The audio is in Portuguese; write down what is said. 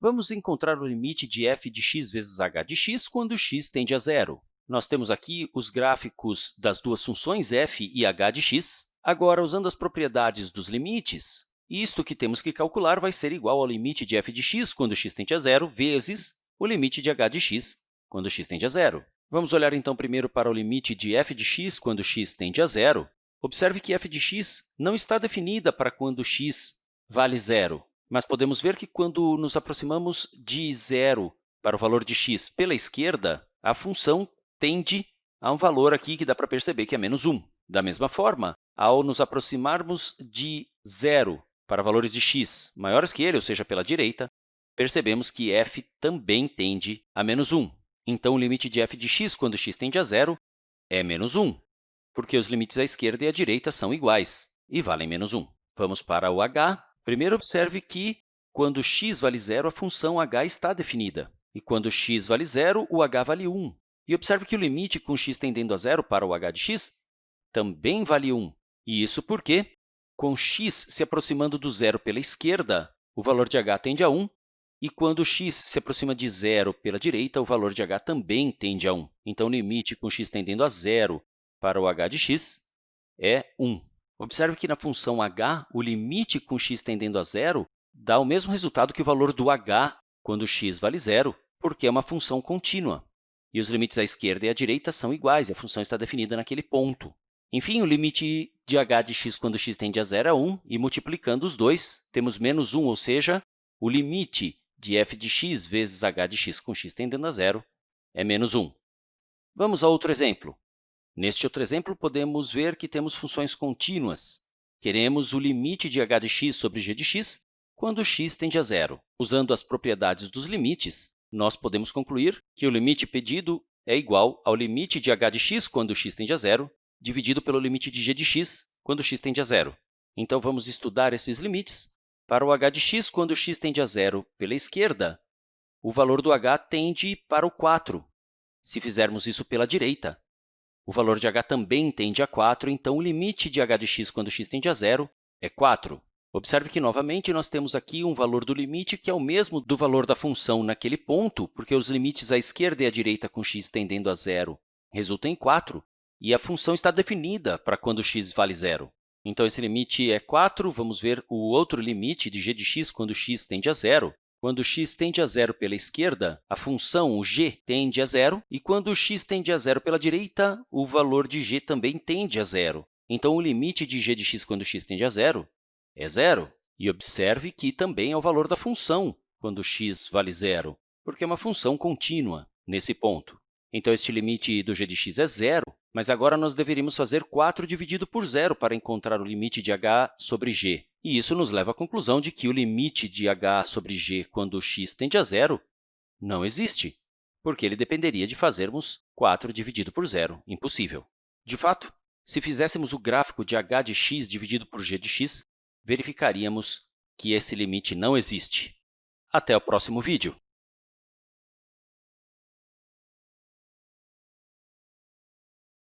Vamos encontrar o limite de f de x vezes h de x quando x tende a zero. Nós temos aqui os gráficos das duas funções f e h de x. Agora, usando as propriedades dos limites, isto que temos que calcular vai ser igual ao limite de f de x quando x tende a zero vezes o limite de h de x quando x tende a zero. Vamos olhar, então, primeiro para o limite de f de x quando x tende a zero. Observe que f de x não está definida para quando x vale zero. Mas podemos ver que, quando nos aproximamos de zero para o valor de x pela esquerda, a função tende a um valor aqui que dá para perceber que é menos 1. Da mesma forma, ao nos aproximarmos de zero para valores de x maiores que ele, ou seja, pela direita, percebemos que f também tende a menos 1. Então, o limite de f de x quando x tende a zero é menos 1, porque os limites à esquerda e à direita são iguais e valem menos 1. Vamos para o h. Primeiro, observe que, quando x vale zero, a função h está definida. E quando x vale zero, o h vale 1. E observe que o limite com x tendendo a zero para o h de x também vale 1. E isso porque, com x se aproximando do zero pela esquerda, o valor de h tende a 1, e quando x se aproxima de zero pela direita, o valor de h também tende a 1. Então, o limite com x tendendo a zero para o h de x é 1. Observe que na função h, o limite com x tendendo a zero dá o mesmo resultado que o valor do h quando x vale zero, porque é uma função contínua. E os limites à esquerda e à direita são iguais, a função está definida naquele ponto. Enfim, o limite de h de x quando x tende a zero é 1, e multiplicando os dois, temos menos 1, ou seja, o limite de f de x vezes h de x com x tendendo a zero é menos 1. Vamos a outro exemplo. Neste outro exemplo, podemos ver que temos funções contínuas. Queremos o limite de h de x sobre g de x quando x tende a zero. Usando as propriedades dos limites, nós podemos concluir que o limite pedido é igual ao limite de h de x quando x tende a zero, dividido pelo limite de g de x quando x tende a zero. Então, vamos estudar esses limites. Para o h de x, quando x tende a zero pela esquerda, o valor do h tende para o 4. Se fizermos isso pela direita, o valor de h também tende a 4, então o limite de h de x quando x tende a zero é 4. Observe que, novamente, nós temos aqui um valor do limite que é o mesmo do valor da função naquele ponto, porque os limites à esquerda e à direita com x tendendo a zero resultam em 4, e a função está definida para quando x vale zero. Então, esse limite é 4. Vamos ver o outro limite de g de x quando x tende a zero. Quando x tende a zero pela esquerda, a função g tende a zero, e quando x tende a zero pela direita, o valor de g também tende a zero. Então, o limite de g de x quando x tende a zero é zero. E observe que também é o valor da função quando x vale zero, porque é uma função contínua nesse ponto. Então, este limite do g de x é zero, mas agora nós deveríamos fazer 4 dividido por zero para encontrar o limite de h sobre g. E isso nos leva à conclusão de que o limite de h sobre g quando x tende a zero não existe, porque ele dependeria de fazermos 4 dividido por zero, impossível. De fato, se fizéssemos o gráfico de h de x dividido por g de x, verificaríamos que esse limite não existe. Até o próximo vídeo!